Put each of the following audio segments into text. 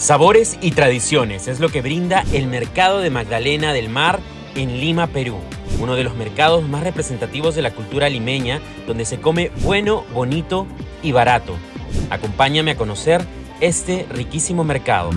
Sabores y tradiciones es lo que brinda el Mercado de Magdalena del Mar en Lima, Perú. Uno de los mercados más representativos de la cultura limeña, donde se come bueno, bonito y barato. Acompáñame a conocer este riquísimo mercado.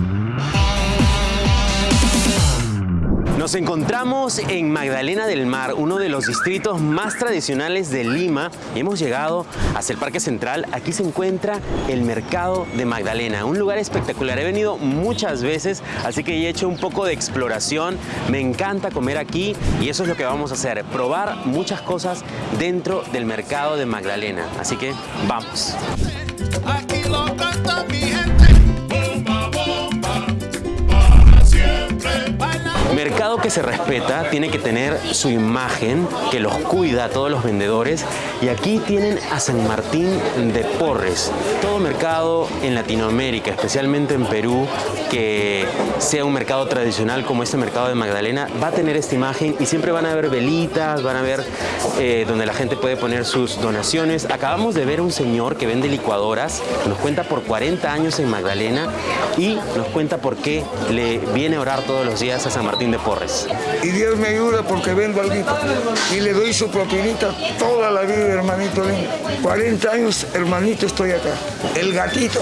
Nos encontramos en Magdalena del Mar, uno de los distritos más tradicionales de Lima. Hemos llegado hacia el Parque Central. Aquí se encuentra el Mercado de Magdalena, un lugar espectacular. He venido muchas veces, así que he hecho un poco de exploración. Me encanta comer aquí y eso es lo que vamos a hacer, probar muchas cosas dentro del Mercado de Magdalena. Así que vamos. Aquí Mercado que se respeta tiene que tener su imagen, que los cuida a todos los vendedores. Y aquí tienen a San Martín de Porres. Todo mercado en Latinoamérica, especialmente en Perú, que sea un mercado tradicional como este mercado de Magdalena, va a tener esta imagen y siempre van a haber velitas, van a ver eh, donde la gente puede poner sus donaciones. Acabamos de ver un señor que vende licuadoras, nos cuenta por 40 años en Magdalena y nos cuenta por qué le viene a orar todos los días a San Martín de Porres. Y Dios me ayuda porque vendo algo y le doy su propinita toda la vida, hermanito. 40 años, hermanito, estoy acá. El gatito.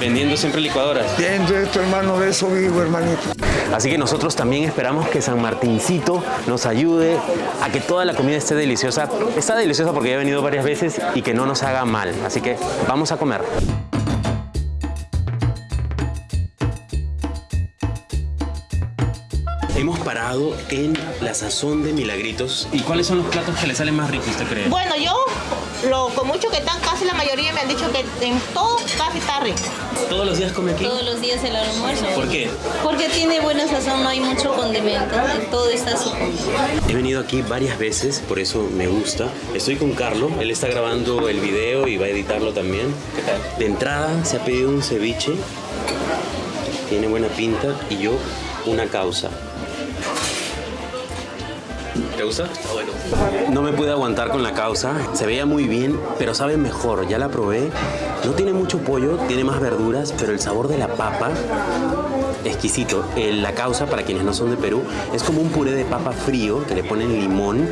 Vendiendo siempre licuadoras. Viendo esto, hermano, de eso vivo, hermanito. Así que nosotros también esperamos que San Martincito nos ayude a que toda la comida esté deliciosa. Está deliciosa porque ya he venido varias veces y que no nos haga mal. Así que vamos a comer. En la sazón de Milagritos. ¿Y cuáles son los platos que le salen más ricos, usted cree? Bueno, yo, lo, con mucho que están, casi la mayoría me han dicho que en todo casi está rico. ¿Todos los días come aquí? Todos los días el almuerzo. ¿Por qué? Porque tiene buena sazón, no hay mucho condimento, todo está su He venido aquí varias veces, por eso me gusta. Estoy con Carlos, él está grabando el video y va a editarlo también. ¿Qué tal? De entrada se ha pedido un ceviche, tiene buena pinta, y yo una causa. ¿Te gusta? bueno. No me pude aguantar con la causa. Se veía muy bien, pero sabe mejor. Ya la probé. No tiene mucho pollo, tiene más verduras, pero el sabor de la papa exquisito. La causa, para quienes no son de Perú, es como un puré de papa frío que le ponen limón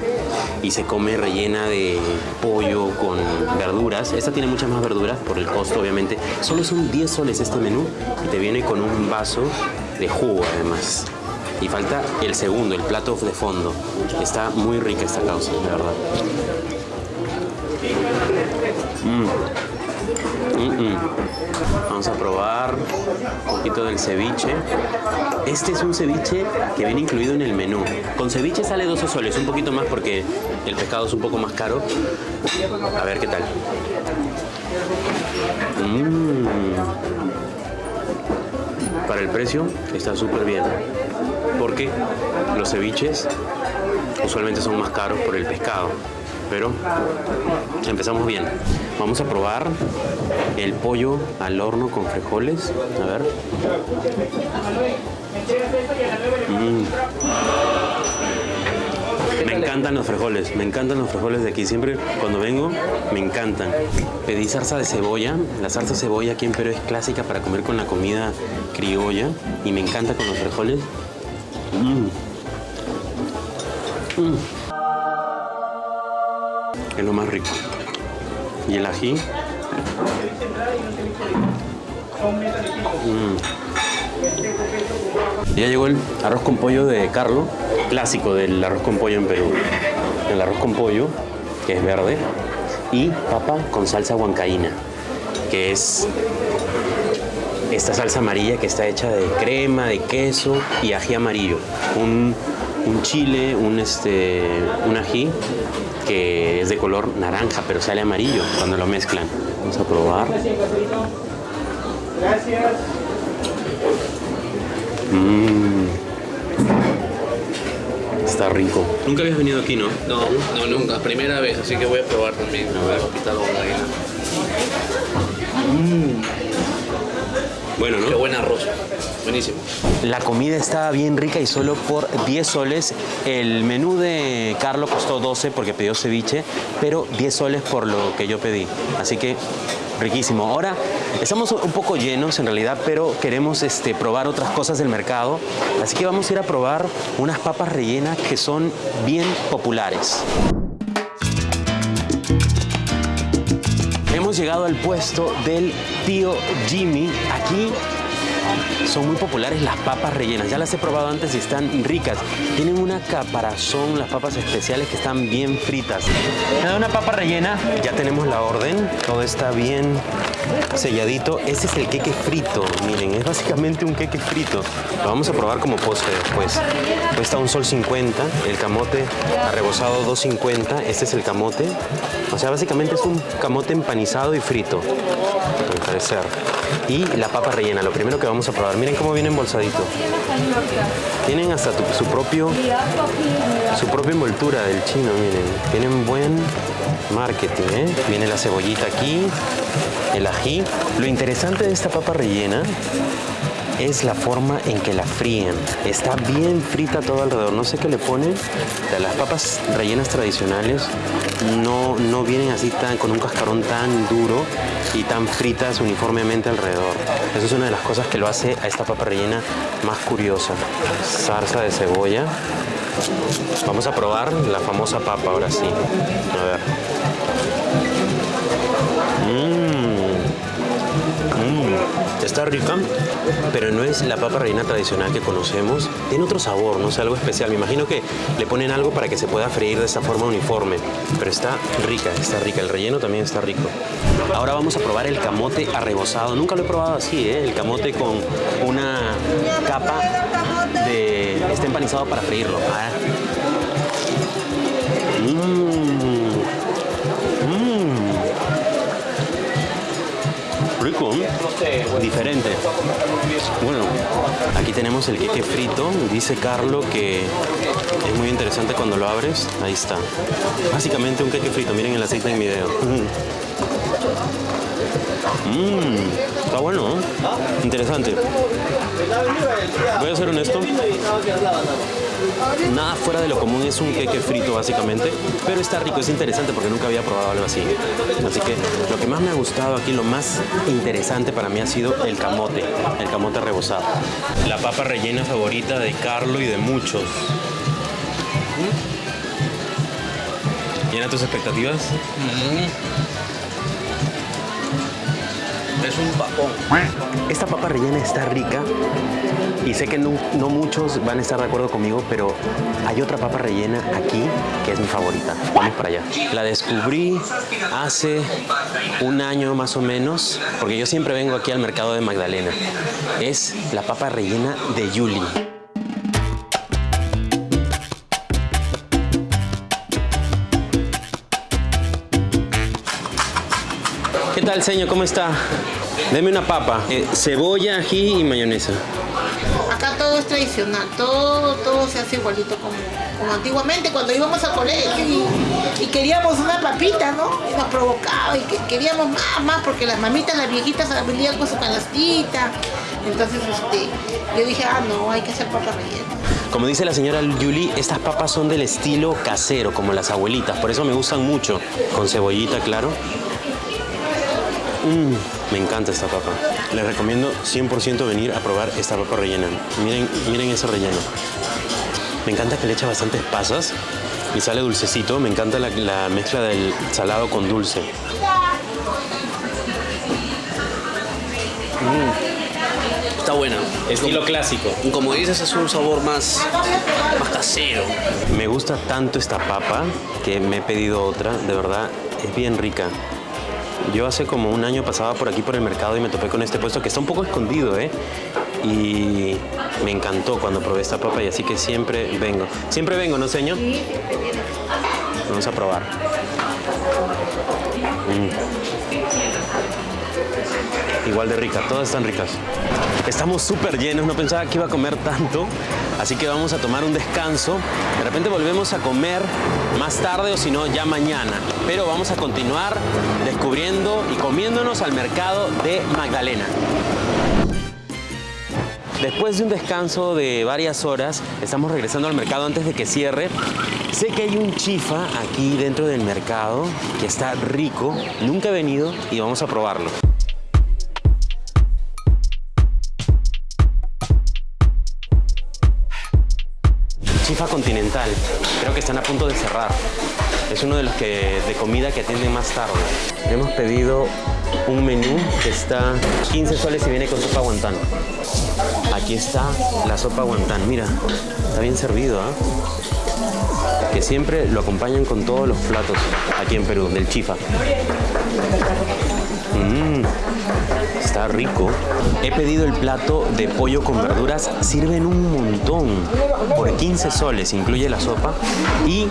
y se come rellena de pollo con verduras. Esta tiene muchas más verduras por el costo, obviamente. Solo son 10 soles este menú y te viene con un vaso de jugo, además. Y falta el segundo, el plato de fondo. Está muy rica esta causa, de verdad. Mm. Mm, mm. Vamos a probar un poquito del ceviche. Este es un ceviche que viene incluido en el menú. Con ceviche sale 12 soles, un poquito más porque el pescado es un poco más caro. A ver qué tal. Para el precio está súper bien porque los ceviches usualmente son más caros por el pescado. Pero empezamos bien. Vamos a probar el pollo al horno con frijoles. A ver. Mm. Me encantan los frijoles, me encantan los frijoles de aquí. Siempre cuando vengo, me encantan. Pedí salsa de cebolla. La salsa de cebolla aquí en Perú es clásica para comer con la comida criolla. Y me encanta con los frijoles. Es lo más rico. Y el ají. Mm. Ya llegó el arroz con pollo de Carlos, clásico del arroz con pollo en Perú. El arroz con pollo, que es verde, y papa con salsa huancaína, que es esta salsa amarilla que está hecha de crema, de queso y ají amarillo. Un, chile, un, este, un ají que es de color naranja, pero sale amarillo cuando lo mezclan. Vamos a probar. Gracias. Mmm. Está rico. Nunca habías venido aquí, ¿no? No, no, nunca. Primera vez, así que voy a probar también. A ver, hospital Mmm. Bueno, ¿no? Qué buen arroz. Buenísimo. La comida estaba bien rica y solo por 10 soles. El menú de Carlos costó 12 porque pidió ceviche, pero 10 soles por lo que yo pedí. Así que riquísimo. Ahora estamos un poco llenos en realidad, pero queremos este, probar otras cosas del mercado. Así que vamos a ir a probar unas papas rellenas que son bien populares. Llegado al puesto del tío Jimmy. Aquí son muy populares las papas rellenas. Ya las he probado antes y están ricas. Tienen una caparazón, las papas especiales que están bien fritas. Me da una papa rellena. Ya tenemos la orden. Todo está bien selladito. Ese es el queque frito. Miren, es básicamente un queque frito. Lo vamos a probar como postre después. Cuesta un sol 50. El camote arrebozado 2.50. Este es el camote. O sea, básicamente es un camote empanizado y frito. Al parecer. Y la papa rellena. Lo primero que vamos a probar. Miren cómo viene embolsadito. Tienen hasta su propio su propia envoltura del chino, miren. Tienen buen marketing, ¿eh? Viene la cebollita aquí, el ají. Lo interesante de esta papa rellena es la forma en que la fríen. Está bien frita todo alrededor. No sé qué le ponen. Las papas rellenas tradicionales no, no vienen así tan, con un cascarón tan duro y tan fritas uniformemente alrededor. Eso es una de las cosas que lo hace a esta papa rellena más curiosa. Salsa de cebolla. Vamos a probar la famosa papa ahora sí. A ver. Está rica, pero no es la papa rellena tradicional que conocemos. Tiene otro sabor, no sé, algo especial. Me imagino que le ponen algo para que se pueda freír de esta forma uniforme. Pero está rica, está rica. El relleno también está rico. Ahora vamos a probar el camote arrebozado. Nunca lo he probado así, ¿eh? El camote con una capa de... Está empanizado para freírlo. Ah. Mmm. ¿Eh? diferente. Bueno, aquí tenemos el queque frito. Dice Carlo que es muy interesante cuando lo abres. Ahí está. Básicamente un queque frito. Miren el aceite en video. Mmm, está bueno, ¿eh? Interesante. Voy a ser honesto. Nada fuera de lo común es un queque frito básicamente, pero está rico, es interesante porque nunca había probado algo así. Así que lo que más me ha gustado aquí, lo más interesante para mí ha sido el camote, el camote rebozado. La papa rellena favorita de Carlo y de muchos. ¿Llena tus expectativas? Es un papón. Esta papa rellena está rica y sé que no, no muchos van a estar de acuerdo conmigo, pero hay otra papa rellena aquí que es mi favorita. Vamos para allá. La descubrí hace un año más o menos, porque yo siempre vengo aquí al mercado de Magdalena. Es la papa rellena de Yuli. Tal, señor? ¿Cómo está? Deme una papa, eh, cebolla, ají y mayonesa. Acá todo es tradicional, todo, todo se hace igualito como, como antiguamente cuando íbamos al colegio y, y queríamos una papita, ¿no? Y nos provocaba y que, queríamos más, más, porque las mamitas, las viejitas venían con su canastita. Entonces, este, yo dije, ah, no, hay que hacer papa rellena. Como dice la señora Yuli, estas papas son del estilo casero, como las abuelitas, por eso me gustan mucho. Con cebollita, claro. Mm, me encanta esta papa. Les recomiendo 100% venir a probar esta papa rellena. Miren, miren ese relleno. Me encanta que le echa bastantes pasas y sale dulcecito. Me encanta la, la mezcla del salado con dulce. Está buena. Estilo clásico. Como dices, es un sabor más, más casero. Me gusta tanto esta papa que me he pedido otra. De verdad, es bien rica. Yo hace como un año pasaba por aquí por el mercado y me topé con este puesto que está un poco escondido, ¿eh? Y me encantó cuando probé esta papa y así que siempre vengo. Siempre vengo, ¿no, señor? Vamos a probar. Mm. Igual de rica, todas están ricas. Estamos súper llenos, no pensaba que iba a comer tanto, así que vamos a tomar un descanso. De repente volvemos a comer más tarde o si no ya mañana. Pero vamos a continuar descubriendo y comiéndonos al mercado de Magdalena. Después de un descanso de varias horas, estamos regresando al mercado antes de que cierre. Sé que hay un chifa aquí dentro del mercado que está rico. Nunca he venido y vamos a probarlo. Continental. Creo que están a punto de cerrar. Es uno de los que de comida que atienden más tarde. Hemos pedido un menú que está 15 soles y viene con sopa guantán. Aquí está la sopa guantán. Mira, está bien servido, ¿ah? Que siempre lo acompañan con todos los platos aquí en Perú, del chifa. Mmm, está rico. He pedido el plato de pollo con verduras. Sirven un montón. Por 15 soles incluye la sopa. Y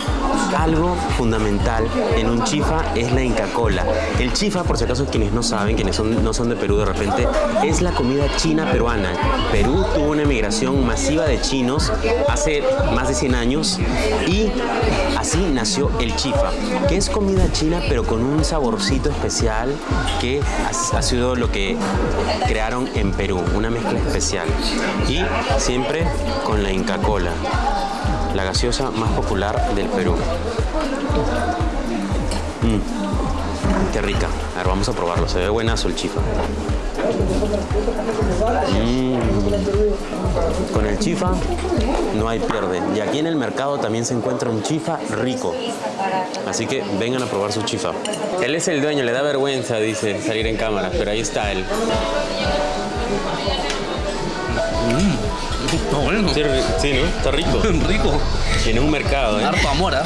algo fundamental en un chifa es la Inca Cola. El chifa, por si acaso quienes no saben, quienes no son de Perú de repente, es la comida china peruana. Perú tuvo una emigración masiva de chinos hace más de 100 años y así nació el chifa, que es comida china pero con un saborcito especial que ha sido lo que crearon en Perú, una mezcla especial. Y siempre con la Inca Cola, la gaseosa más popular del Perú. Mm, rica. A ver, vamos a probarlo. Se ve buenazo el chifa. Mm. Con el chifa no hay pierde. Y aquí en el mercado también se encuentra un chifa rico. Así que vengan a probar su chifa. Él es el dueño, le da vergüenza, dice, salir en cámara, pero ahí está él. Está bueno. Sí, ri- sí, ¿no? Está rico. Rico. En un mercado, ¿eh? Harto amor, ¿ah?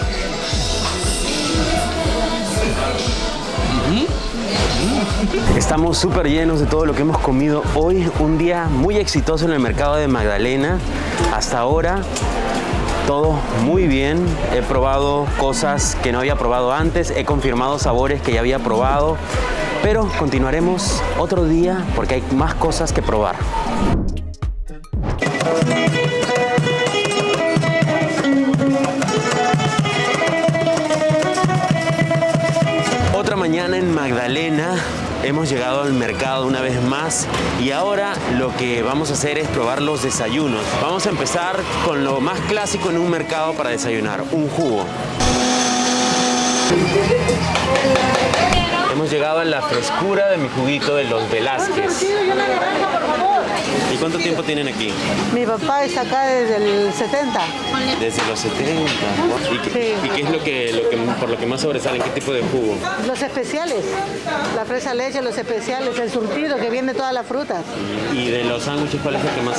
Estamos súper llenos de todo lo que hemos comido hoy. Un día muy exitoso en el mercado de Magdalena. Hasta ahora todo muy bien. He probado cosas que no había probado antes. He confirmado sabores que ya había probado. Pero continuaremos otro día porque hay más cosas que probar. Magdalena. Hemos llegado al mercado una vez más y ahora lo que vamos a hacer es probar los desayunos. Vamos a empezar con lo más clásico en un mercado para desayunar, un jugo. Hemos llegado a la frescura de mi juguito de los Velázquez. ¿Y cuánto tiempo tienen aquí? Mi papá está acá desde el 70. Desde los 70. ¿Y qué, Sí. y qué es lo que, lo que, por lo que más sobresalen? ¿Qué tipo de jugo? Los especiales, la fresa leche, los especiales, el surtido que viene todas las frutas, ¿Y de los sándwiches cuál es el que más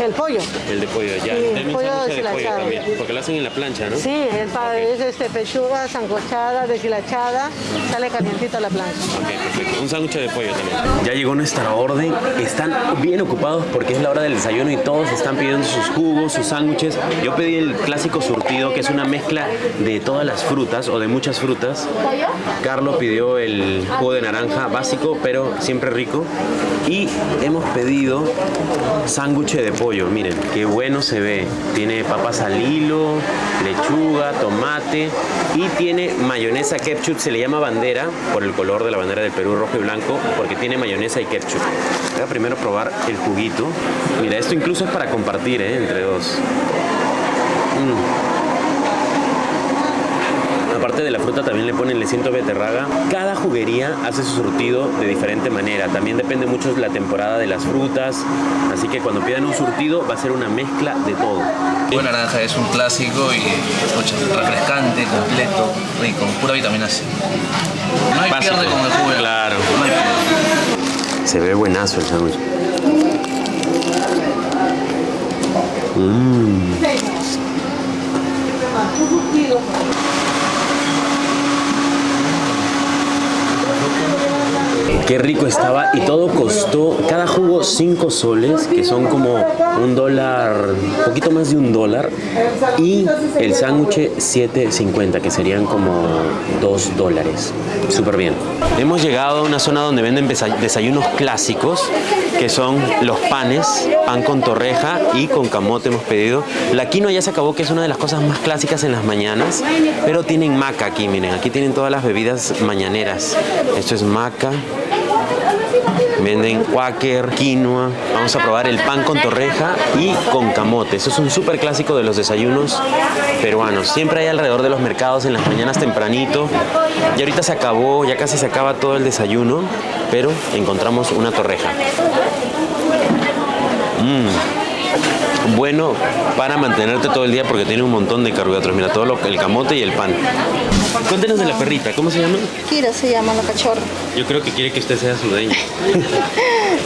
el pollo. El de pollo, ya. Sí, un pollo de pollo también. Porque lo hacen en la plancha, ¿no? Sí, es, pa- es este, pechuga, sancochada, deshilachada, sale a la plancha. Ok, perfecto. Un sándwich de pollo también. Ya llegó nuestra orden. Están bien ocupados porque es la hora del desayuno y todos están pidiendo sus jugos, sus sándwiches. Yo pedí el clásico surtido, que es una mezcla de todas las frutas o de muchas frutas. Carlos pidió el jugo de naranja básico, pero siempre rico. Y hemos pedido sándwich de pollo. Miren, qué bueno se ve. Tiene papas al hilo, lechuga, tomate y tiene mayonesa ketchup. Se le llama bandera por el color de la bandera del Perú, rojo y blanco, porque tiene mayonesa y ketchup. Voy a primero probar el juguito. Mira, esto incluso es para compartir ¿eh? entre dos. Mm. Aparte de la fruta también le ponen le siento beterraga. Cada juguería hace su surtido de diferente manera. También depende mucho de la temporada de las frutas. Así que cuando pidan un surtido va a ser una mezcla de todo. El naranja es un clásico y refrescante, completo, rico, pura vitamina C. No hay Básico. pierde con el jugo. Claro. No hay pierde. Se ve buenazo el sándwich. Mm. Qué rico estaba y todo costó, cada jugo 5 soles, que son como un dólar, un poquito más de un dólar, y el sándwich 7.50, que serían como 2 dólares. Súper bien. Hemos llegado a una zona donde venden desa- desayunos clásicos, que son los panes, pan con torreja y con camote hemos pedido. La quinoa ya se acabó, que es una de las cosas más clásicas en las mañanas, pero tienen maca aquí, miren, aquí tienen todas las bebidas mañaneras. Esto es maca, Venden quaker, quinoa. Vamos a probar el pan con torreja y con camote. Eso es un súper clásico de los desayunos peruanos. Siempre hay alrededor de los mercados en las mañanas tempranito. Y ahorita se acabó, ya casi se acaba todo el desayuno, pero encontramos una torreja. Mmm. Bueno para mantenerte todo el día porque tiene un montón de carbohidratos. Mira, todo lo, el camote y el pan. Cuéntenos de la perrita, ¿cómo se llama? Kira se llama la cachorra. Yo creo que quiere que usted sea su dueña.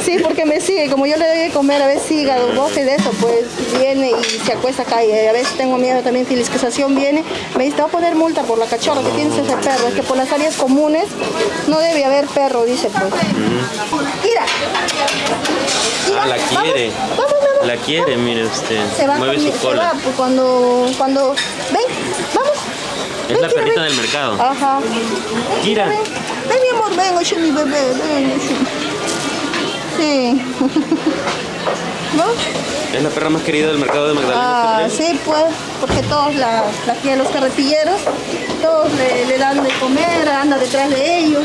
Sí, porque me sigue, como yo le doy de comer a veces hígado, bofe de eso, pues viene y se acuesta acá y a veces tengo miedo también, fiscalización viene, me dice, te va a poner multa por la cachorra que tienes ese perro, es que por las áreas comunes no debe haber perro, dice pues. Mira. Ah, la quiere. Vamos, vamos, La quiere, mire usted. Se va, Mueve conmi- su se va, cola. pues, cuando, cuando, ven, vamos. Es la perrita del mercado. Ajá. Kira. Ven, mi amor, ven, oye, mi bebé, ven. Sí. ¿No? Es la perra más querida del mercado de Magdalena. Ah, sí, pues, porque todos la, la los carretilleros, todos le, le dan de comer, anda detrás de ellos.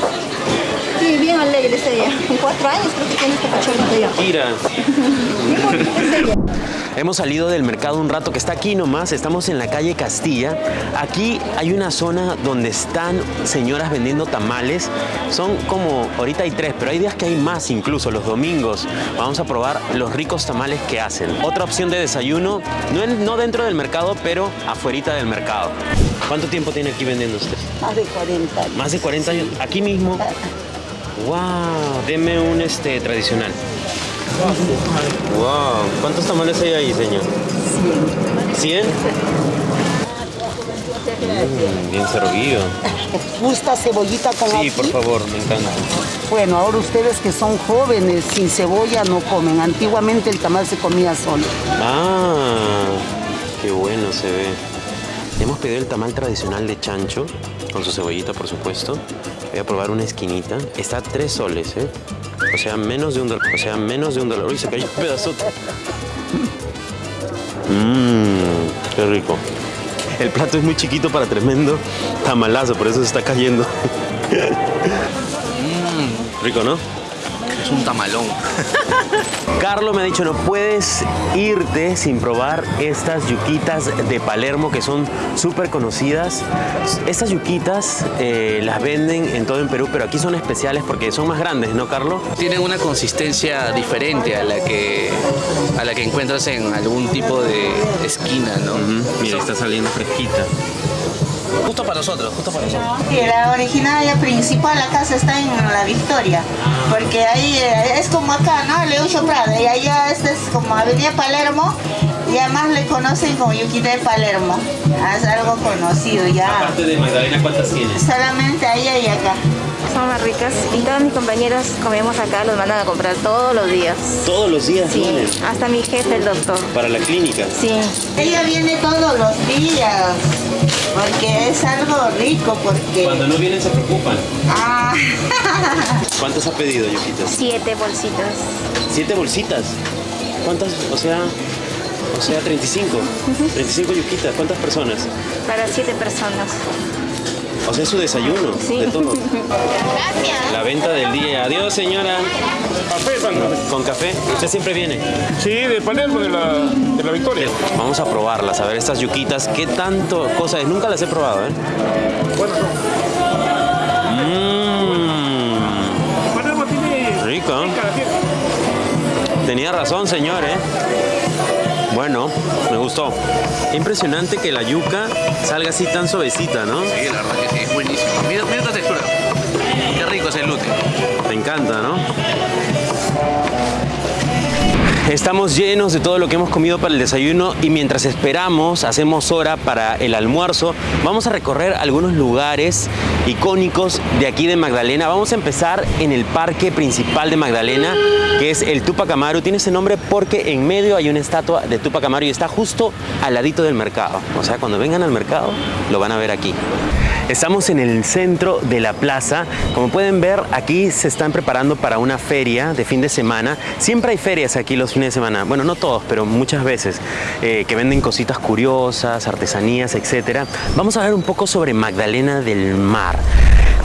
Sí, bien alegre es ella. En cuatro años creo que tiene esta cachorrita ya. Ella. Hemos salido del mercado un rato que está aquí nomás, estamos en la calle Castilla. Aquí hay una zona donde están señoras vendiendo tamales. Son como, ahorita hay tres, pero hay días que hay más incluso, los domingos. Vamos a probar los ricos tamales que hacen. Otra opción de desayuno, no, en- no dentro del mercado, pero afuerita del mercado. ¿Cuánto tiempo tiene aquí vendiendo usted? Más de 40 años. Más de 40 años. Aquí mismo. Wow, deme un este tradicional. Wow, ¿cuántos tamales hay ahí, señor? 100. Mm, bien servido. ¿Gusta cebollita con Sí, por favor, me encanta. Bueno, ahora ustedes que son jóvenes, sin cebolla no comen. Antiguamente el tamal se comía solo. Ah, qué bueno se ve. Hemos pedido el tamal tradicional de chancho, con su cebollita, por supuesto. Voy a probar una esquinita. Está a tres soles, ¿eh? O sea, menos de un dólar. O sea, menos de un dólar. Uy, se cayó un pedazote. Mmm, qué rico. El plato es muy chiquito para tremendo tamalazo, por eso se está cayendo. Rico, ¿no? Es un tamalón. Carlos me ha dicho, no puedes irte sin probar estas yuquitas de Palermo que son súper conocidas. Estas yuquitas eh, las venden en todo en Perú, pero aquí son especiales porque son más grandes, ¿no, Carlos? Tienen una consistencia diferente a la que a la que encuentras en algún tipo de esquina, ¿no? Mira, está saliendo fresquita. Justo para nosotros, justo para nosotros. Sí, la originaria principal acá se está en la Victoria, porque ahí eh, es como acá, ¿no? Leucho Prada, y allá este es como Avenida Palermo, y además le conocen como Yuquita de Palermo, Ah, es algo conocido ya, Aparte de Magdalena, ¿cuántas tienes? solamente allá y acá. Son más ricas y todos mis compañeros comemos acá, los mandan a comprar todos los días. Todos los días Sí, hasta mi jefe, el doctor. para la clínica. Sí, Ella viene todos los días, porque es algo rico, porque... Cuando no vienen se preocupan. Ah, ¿Cuántos ha pedido, yuquitas? siete bolsitas. ¿Siete bolsitas? ¿Cuántas? O sea, o sea, 35. 35 yuquitas. ¿Cuántas personas? Para siete personas. O sea, es su desayuno Sí. de todo. Gracias. La venta del día. Adiós, señora. ¿Con café? ¿Usted siempre viene? Sí, de Palermo, de la, de la Victoria. Vamos a probarlas, a ver estas yuquitas. ¿Qué tanto cosa es? Nunca las he probado, ¿eh? Bueno, Mmm, Palermo tiene rico. Tenía razón, señor, ¿eh? Bueno, me gustó. Impresionante que la yuca salga así tan suavecita, ¿no? Sí, la verdad que sí, es buenísimo. Mira, mira esta textura. Qué rico es el lute. Me encanta, ¿no? Estamos llenos de todo lo que hemos comido para el desayuno y mientras esperamos, hacemos hora para el almuerzo, vamos a recorrer algunos lugares icónicos de aquí de Magdalena. Vamos a empezar en el parque principal de Magdalena, que es el Tupac Amaru. Tiene ese nombre porque en medio hay una estatua de Tupac Amaru y está justo al ladito del mercado. O sea, cuando vengan al mercado, lo van a ver aquí. Estamos en el centro de la plaza. Como pueden ver, aquí se están preparando para una feria de fin de semana. Siempre hay ferias aquí los de semana. Bueno, no todos, pero muchas veces. eh, que venden cositas curiosas, artesanías, etc. Vamos a hablar un poco sobre Magdalena del Mar.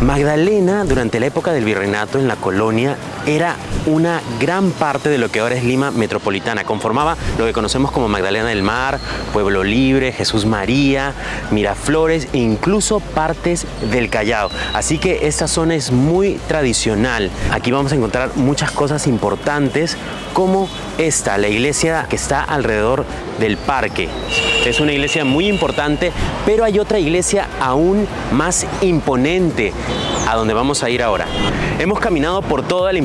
Magdalena, durante la época del virreinato en la colonia, era una gran parte de lo que ahora es Lima metropolitana. Conformaba lo que conocemos como Magdalena del Mar, Pueblo Libre, Jesús María, Miraflores e incluso partes del Callao. Así que esta zona es muy tradicional. Aquí vamos a encontrar muchas cosas importantes como esta, la iglesia que está alrededor del parque. Es una iglesia muy importante, pero hay otra iglesia aún más imponente a donde vamos a ir ahora. Hemos caminado por toda la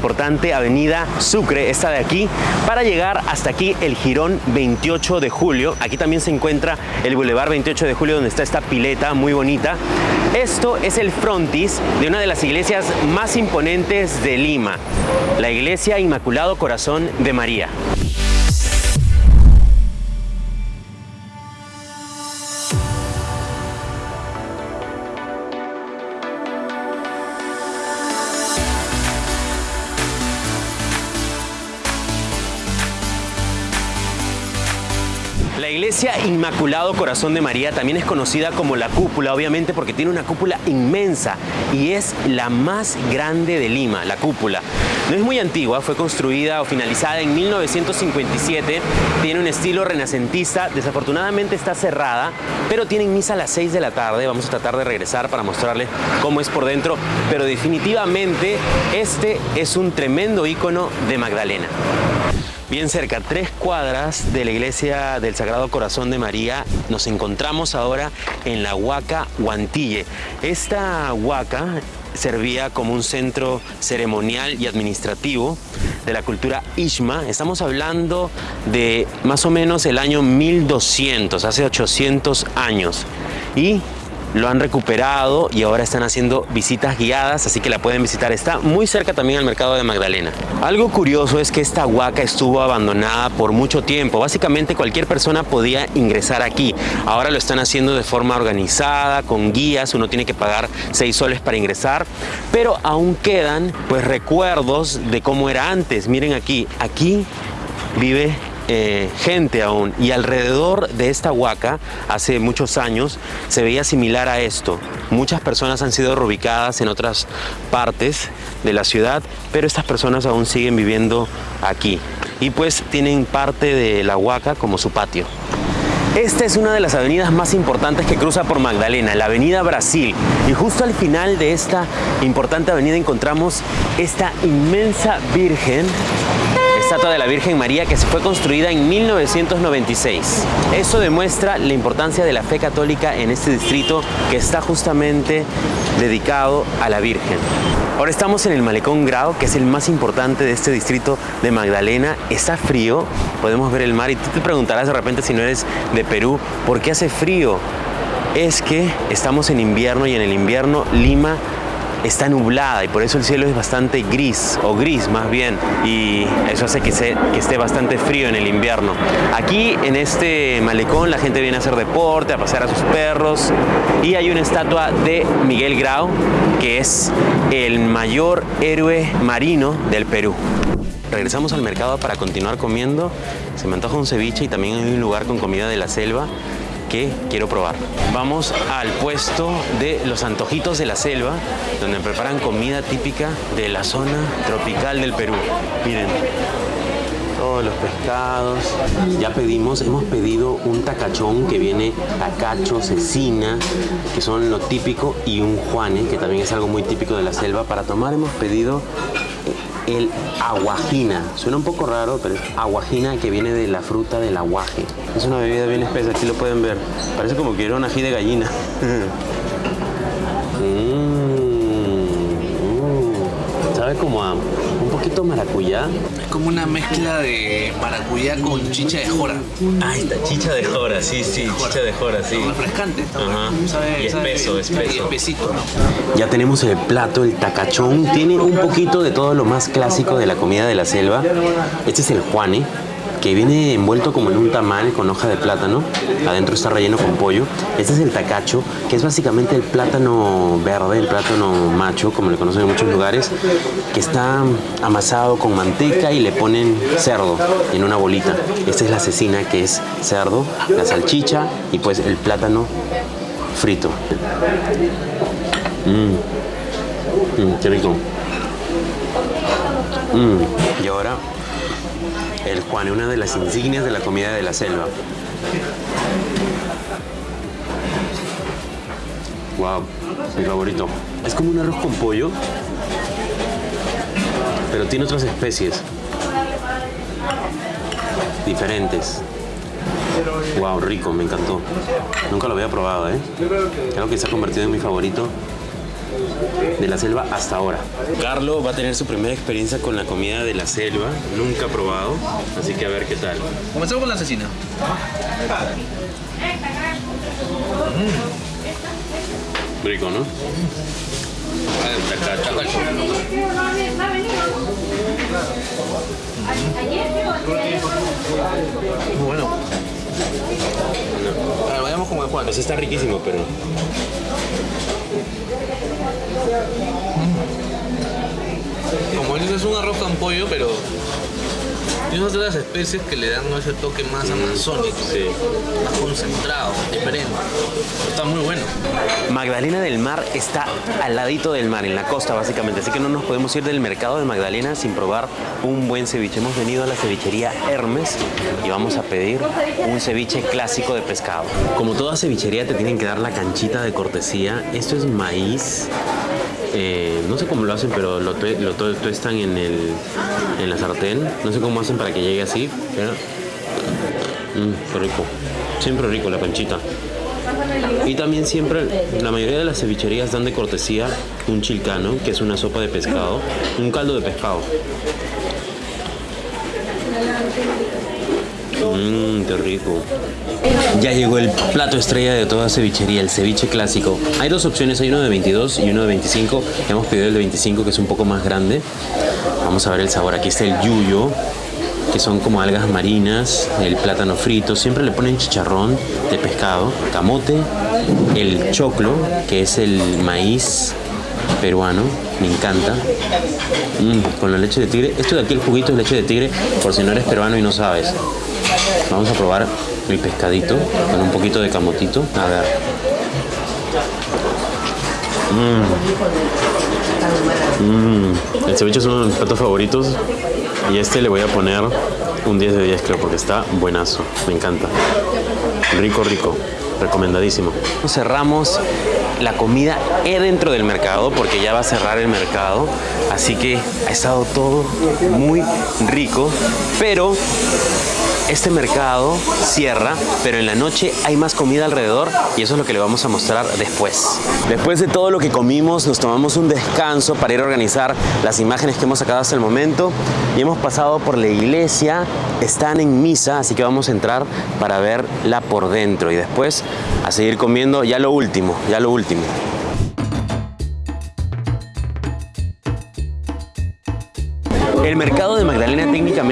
avenida Sucre, esta de aquí, para llegar hasta aquí el Girón 28 de Julio. Aquí también se encuentra el Boulevard 28 de Julio donde está esta pileta muy bonita. Esto es el frontis de una de las iglesias más imponentes de Lima, la Iglesia Inmaculado Corazón de María. Inmaculado Corazón de María también es conocida como la cúpula, obviamente porque tiene una cúpula inmensa y es la más grande de Lima, la cúpula. No es muy antigua, fue construida o finalizada en 1957, tiene un estilo renacentista, desafortunadamente está cerrada, pero tienen misa a las 6 de la tarde, vamos a tratar de regresar para mostrarles cómo es por dentro, pero definitivamente este es un tremendo ícono de Magdalena bien cerca, tres cuadras de la iglesia del Sagrado Corazón de María, nos encontramos ahora en la Huaca Guantille. Esta huaca servía como un centro ceremonial y administrativo de la cultura Ishma. Estamos hablando de más o menos el año 1200, hace 800 años. Y lo han recuperado y ahora están haciendo visitas guiadas, así que la pueden visitar. Está muy cerca también al mercado de Magdalena. Algo curioso es que esta huaca estuvo abandonada por mucho tiempo. Básicamente cualquier persona podía ingresar aquí. Ahora lo están haciendo de forma organizada, con guías. Uno tiene que pagar 6 soles para ingresar, pero aún quedan pues recuerdos de cómo era antes. Miren aquí, aquí vive eh, gente aún y alrededor de esta huaca hace muchos años se veía similar a esto. Muchas personas han sido reubicadas en otras partes de la ciudad, pero estas personas aún siguen viviendo aquí y pues tienen parte de la huaca como su patio. Esta es una de las avenidas más importantes que cruza por Magdalena, la avenida Brasil. Y justo al final de esta importante avenida encontramos esta inmensa virgen estatua de la Virgen María que se fue construida en 1996. Eso demuestra la importancia de la fe católica en este distrito que está justamente dedicado a la Virgen. Ahora estamos en el Malecón Grau, que es el más importante de este distrito de Magdalena. Está frío, podemos ver el mar y tú te preguntarás de repente si no eres de Perú, ¿por qué hace frío? Es que estamos en invierno y en el invierno Lima está nublada y por eso el cielo es bastante gris o gris más bien y eso hace que, que esté bastante frío en el invierno. Aquí en este malecón la gente viene a hacer deporte, a pasear a sus perros y hay una estatua de Miguel Grau que es el mayor héroe marino del Perú. Regresamos al mercado para continuar comiendo. Se me antoja un ceviche y también hay un lugar con comida de la selva que quiero probar. Vamos al puesto de los antojitos de la selva, donde preparan comida típica de la zona tropical del Perú. Miren, todos los pescados. Ya pedimos, hemos pedido un tacachón que viene tacacho, cecina, que son lo típico, y un juane, que también es algo muy típico de la selva. Para tomar hemos pedido el aguajina. Suena un poco raro, pero es aguajina que viene de la fruta del aguaje. Es una bebida bien espesa, aquí lo pueden ver. Parece como que era un ají de gallina. Mm, sabe como a poquito maracuyá. Es como una mezcla de maracuyá con chicha de jora. Ah, esta chicha de jora, sí, sí, chicha de jora, sí. refrescante. Ajá. Sabe, y espeso, espeso. Y espesito, ¿no? Ya tenemos el plato, el tacachón. Tiene un poquito de todo lo más clásico de la comida de la selva. Este es el juane, que viene envuelto como en un tamal con hoja de plátano. Adentro está relleno con pollo. Este es el tacacho, que es básicamente el plátano verde, el plátano macho, como le conocen en muchos lugares, que está amasado con manteca y le ponen cerdo en una bolita. Esta es la cecina, que es cerdo, la salchicha y pues el plátano frito. Mmm, qué rico. Mm, Y ahora, el Juan, una de las insignias de la comida de la selva. Wow, mi favorito. Es como un arroz con pollo, pero tiene otras especies diferentes. Wow, rico, me encantó. Nunca lo había probado, ¿eh? Creo que se ha convertido en mi favorito de la selva hasta ahora. Carlo va a tener su primera experiencia con la comida de la selva. Nunca ha probado, así que a ver qué tal. Comenzamos con la asesina. Rico, ¿no? Muy bueno. Ver, vayamos con el Juan. Pues está riquísimo, pero Como dices, es un arroz con pollo, pero tiene otras especies que le dan ese toque más amazónico, más concentrado, diferente. Está muy bueno. Magdalena del Mar está al ladito del mar, en la costa básicamente, así que no nos podemos ir del mercado de Magdalena sin probar un buen ceviche. Hemos venido a la cevichería Hermes y vamos a pedir un ceviche clásico de pescado. Como toda cevichería te tienen que dar la canchita de cortesía. Esto es maíz. Eh, no sé cómo lo hacen, pero lo, lo tue- tuestan en, el, en la sartén. No sé cómo hacen para que llegue así. Mm, qué rico. Siempre rico la canchita. Y también siempre, la mayoría de las cevicherías dan de cortesía un chilcano, que es una sopa de pescado, un caldo de pescado. Mmm, qué rico. Ya llegó el plato estrella de toda cevichería, el ceviche clásico. Hay dos opciones, hay uno de 22 y uno de 25. Hemos pedido el de 25, que es un poco más grande. Vamos a ver el sabor. Aquí está el yuyo, que son como algas marinas, el plátano frito, siempre le ponen chicharrón de pescado, camote, el choclo, que es el maíz peruano, me encanta, Mm, con la leche de tigre. Esto de aquí, el juguito es leche de tigre, por si no eres peruano y no sabes. Vamos a probar el pescadito con un poquito de camotito. A ver. Mm. Mm. El ceviche es uno de mis platos favoritos y este le voy a poner un 10 de 10 creo porque está buenazo, me encanta. Rico, rico, recomendadísimo. Cerramos la comida eh, dentro del mercado porque ya va a cerrar el mercado, así que ha estado todo muy rico, pero este mercado cierra, pero en la noche hay más comida alrededor y eso es lo que le vamos a mostrar después. Después de todo lo que comimos, nos tomamos un descanso para ir a organizar las imágenes que hemos sacado hasta el momento y hemos pasado por la iglesia, están en misa, así que vamos a entrar para verla por dentro y después a seguir comiendo ya lo último, ya lo último. El mercado de Magdalena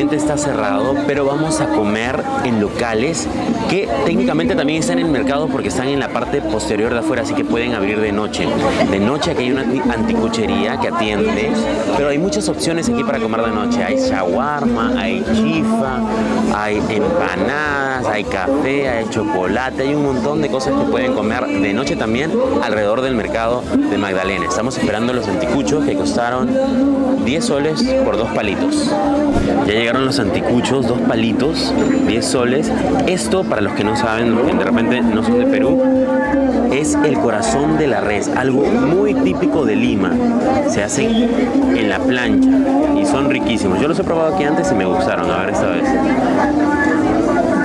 está cerrado, pero vamos a comer en locales que técnicamente también están en el mercado porque están en la parte posterior de afuera, así que pueden abrir de noche. De noche aquí hay una anti- anticuchería que atiende, pero hay muchas opciones aquí para comer de noche. Hay shawarma, hay chifa, hay empanadas, hay café, hay chocolate, hay un montón de cosas que pueden comer de noche también alrededor del mercado de Magdalena. Estamos esperando los anticuchos que costaron 10 soles por dos palitos. Ya los anticuchos, dos palitos, 10 soles. Esto, para los que no saben, que de repente no son de Perú, es el corazón de la res, algo muy típico de Lima. Se hacen en la plancha y son riquísimos. Yo los he probado aquí antes y me gustaron, a ver esta vez.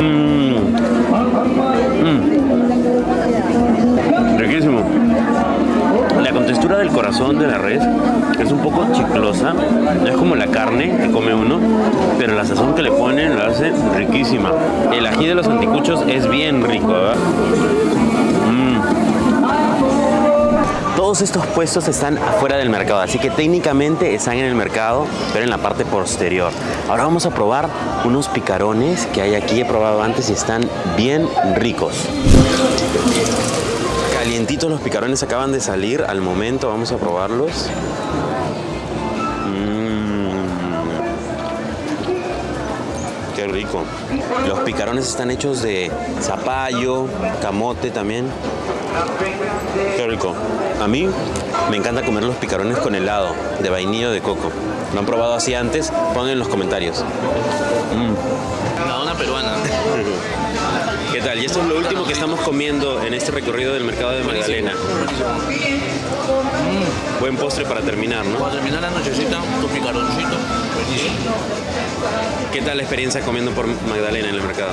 Mm. Mm. Riquísimo. La contextura del corazón de la res es un poco chiclosa, es como la carne que come uno, pero la sazón que le ponen la hace riquísima. El ají de los anticuchos es bien rico, ¿verdad? Mm. Todos estos puestos están afuera del mercado, así que técnicamente están en el mercado, pero en la parte posterior. Ahora vamos a probar unos picarones que hay aquí, he probado antes y están bien ricos. Calientitos los picarones acaban de salir al momento, vamos a probarlos. Mm. Qué rico. Los picarones están hechos de zapallo, camote también. Qué rico. A mí me encanta comer los picarones con helado de vainilla o de coco. ¿Lo han probado así antes? Pongan en los comentarios. Mm. La dona peruana. Y esto es lo último que estamos comiendo en este recorrido del mercado de Magdalena. Buen postre para terminar, ¿no? Para terminar la nochecita, tu picaroncito. ¿Qué tal la experiencia comiendo por Magdalena en el mercado?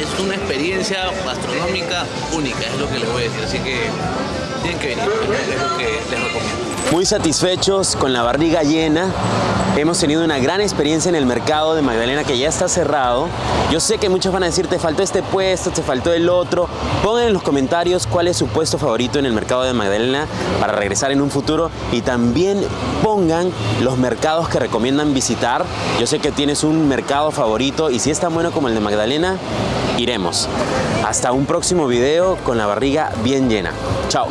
Es una experiencia gastronómica única, es lo que les voy a decir. Así que tienen que venir, es lo que les recomiendo. Muy satisfechos, con la barriga llena. Hemos tenido una gran experiencia en el mercado de Magdalena que ya está cerrado. Yo sé que muchos van a decir, te faltó este puesto, te faltó el otro. Pongan en los comentarios cuál es su puesto favorito en el mercado de Magdalena para regresar en un futuro. Y también pongan los mercados que recomiendan visitar. Yo sé que tienes un mercado favorito y si es tan bueno como el de Magdalena, iremos. Hasta un próximo video con la barriga bien llena. Chao.